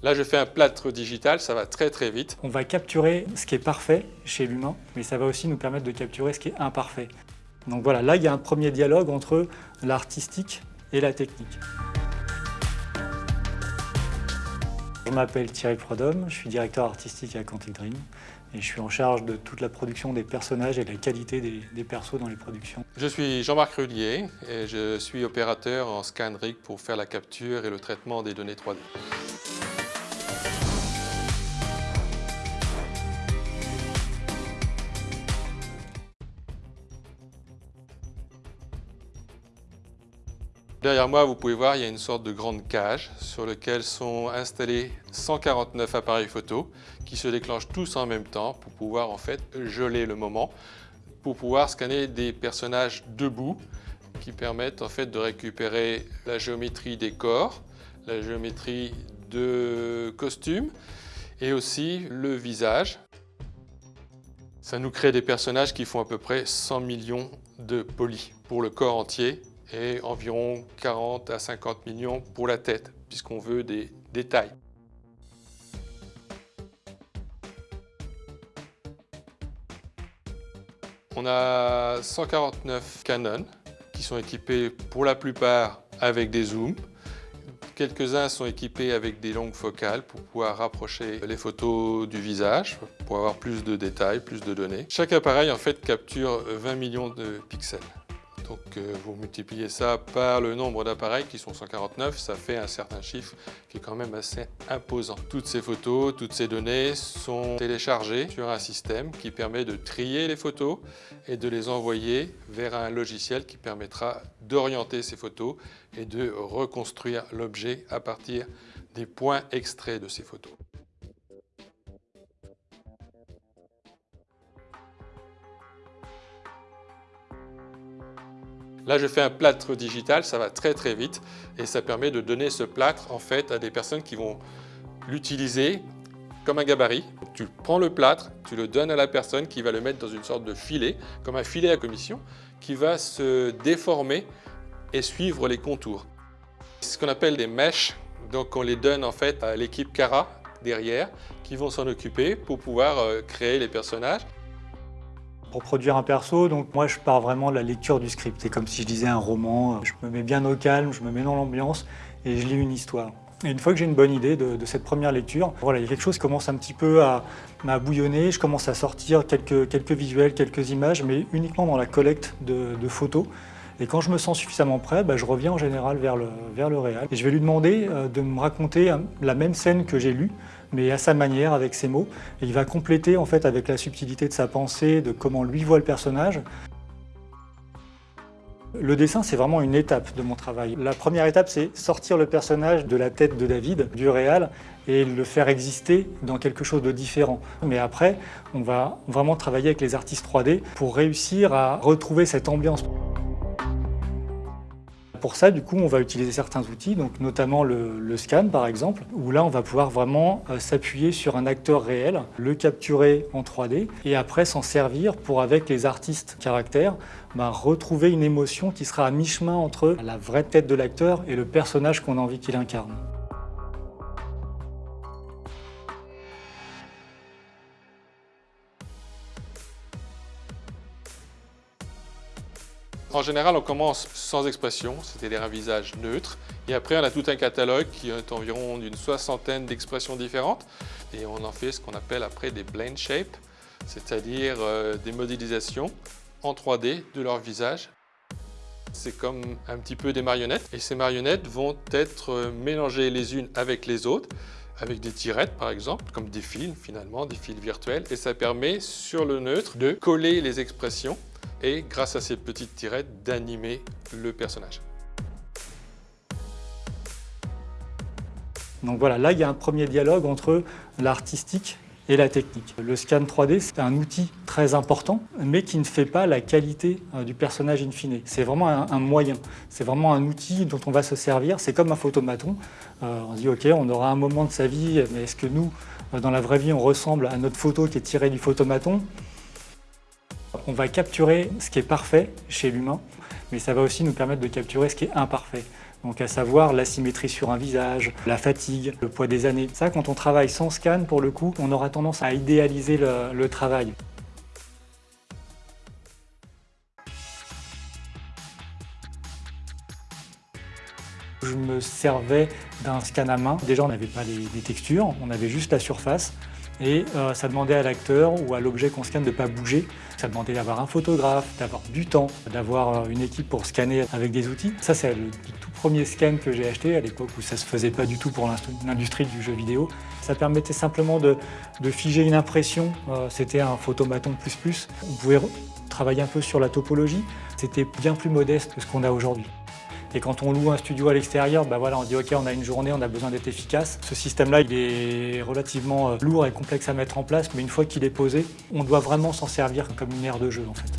Là, je fais un plâtre digital, ça va très très vite. On va capturer ce qui est parfait chez l'humain, mais ça va aussi nous permettre de capturer ce qui est imparfait. Donc voilà, là, il y a un premier dialogue entre l'artistique et la technique. Je m'appelle Thierry Prodhomme, je suis directeur artistique à Quantic Dream et je suis en charge de toute la production des personnages et de la qualité des, des persos dans les productions. Je suis Jean-Marc Rullier et je suis opérateur en ScanRig pour faire la capture et le traitement des données 3D. Derrière moi, vous pouvez voir, il y a une sorte de grande cage sur laquelle sont installés 149 appareils photo qui se déclenchent tous en même temps pour pouvoir en fait geler le moment, pour pouvoir scanner des personnages debout qui permettent en fait de récupérer la géométrie des corps, la géométrie de costumes et aussi le visage. Ça nous crée des personnages qui font à peu près 100 millions de polis pour le corps entier et environ 40 à 50 millions pour la tête, puisqu'on veut des détails. On a 149 Canon qui sont équipés pour la plupart avec des zooms. Quelques-uns sont équipés avec des longues focales pour pouvoir rapprocher les photos du visage, pour avoir plus de détails, plus de données. Chaque appareil en fait capture 20 millions de pixels. Donc euh, vous multipliez ça par le nombre d'appareils qui sont 149, ça fait un certain chiffre qui est quand même assez imposant. Toutes ces photos, toutes ces données sont téléchargées sur un système qui permet de trier les photos et de les envoyer vers un logiciel qui permettra d'orienter ces photos et de reconstruire l'objet à partir des points extraits de ces photos. Là, je fais un plâtre digital, ça va très très vite et ça permet de donner ce plâtre en fait à des personnes qui vont l'utiliser comme un gabarit. Tu prends le plâtre, tu le donnes à la personne qui va le mettre dans une sorte de filet, comme un filet à commission, qui va se déformer et suivre les contours. C'est ce qu'on appelle des mèches, donc on les donne en fait à l'équipe Cara derrière, qui vont s'en occuper pour pouvoir euh, créer les personnages. Pour produire un perso, donc moi je pars vraiment de la lecture du script. C'est comme si je disais un roman, je me mets bien au calme, je me mets dans l'ambiance et je lis une histoire. Et une fois que j'ai une bonne idée de, cette première lecture, voilà, il y a quelque chose commence un petit peu à, bouillonner, je commence à sortir quelques, quelques visuels, quelques images, mais uniquement dans la collecte de, photos. Et quand je me sens suffisamment prêt, bah, je reviens en général vers le, vers le réel. Et je vais lui demander euh, de me raconter la même scène que j'ai lue, mais à sa manière, avec ses mots. Et il va compléter en fait avec la subtilité de sa pensée, de comment lui voit le personnage. Le dessin, c'est vraiment une étape de mon travail. La première étape, c'est sortir le personnage de la tête de David, du réal, et le faire exister dans quelque chose de différent. Mais après, on va vraiment travailler avec les artistes 3D pour réussir à retrouver cette ambiance. Pour ça, du coup, on va utiliser certains outils, notamment le, scan par exemple, où là, on va pouvoir vraiment euh, s'appuyer sur un acteur réel, le capturer en 3D et après s'en servir pour, avec les artistes caractères, bah, retrouver une émotion qui sera à mi-chemin entre la vraie tête de l'acteur et le personnage qu'on a envie qu'il incarne. En général, on commence sans expression, c'est-à-dire un visage neutre. Et après, on a tout un catalogue qui est environ d'une soixantaine d'expressions différentes. Et on en fait ce qu'on appelle après des blend shapes, c'est-à-dire euh, des modélisations en 3D de leur visage. C'est comme un petit peu des marionnettes. Et ces marionnettes vont être euh, mélangées les unes avec les autres avec des tirettes par exemple, comme des fils finalement, des fils virtuels. Et ça permet sur le neutre de coller les expressions et grâce à ces petites tirettes d'animer le personnage. Donc voilà, là il y a un premier dialogue entre l'artistique et la technique. Le scan 3D, c'est un outil très important, mais qui ne fait pas la qualité euh, du personnage in fine. C'est vraiment un, moyen, c'est vraiment un outil dont on va se servir. C'est comme un photomaton. Euh, on dit, ok, on aura un moment de sa vie, mais est-ce que nous, euh, dans la vraie vie, on ressemble à notre photo qui est tirée du photomaton? On va capturer ce qui est parfait chez l'humain, mais ça va aussi nous permettre de capturer ce qui est imparfait. Donc à savoir l'asymétrie sur un visage, la fatigue, le poids des années. Ça, quand on travaille sans scan, pour le coup, on aura tendance à idéaliser le, travail. Je me servais d'un scan à main. Déjà, on n'avait pas les, les, textures, on avait juste la surface. Et euh, ça demandait à l'acteur ou à l'objet qu'on scanne de ne pas bouger. Ça demandait d'avoir un photographe, d'avoir du temps, d'avoir euh, une équipe pour scanner avec des outils. Ça, c'est le, tout premier scan que j'ai acheté à l'époque où ça ne se faisait pas du tout pour l'industrie du jeu vidéo. Ça permettait simplement de, de figer une impression. Euh, C'était un photomaton plus plus. On pouvait travailler un peu sur la topologie. C'était bien plus modeste que ce qu'on a aujourd'hui. Et quand on loue un studio à l'extérieur, bah voilà, on dit ok, on a une journée, on a besoin d'être efficace. Ce système-là, il est relativement lourd et complexe à mettre en place, mais une fois qu'il est posé, on doit vraiment s'en servir comme une aire de jeu en fait.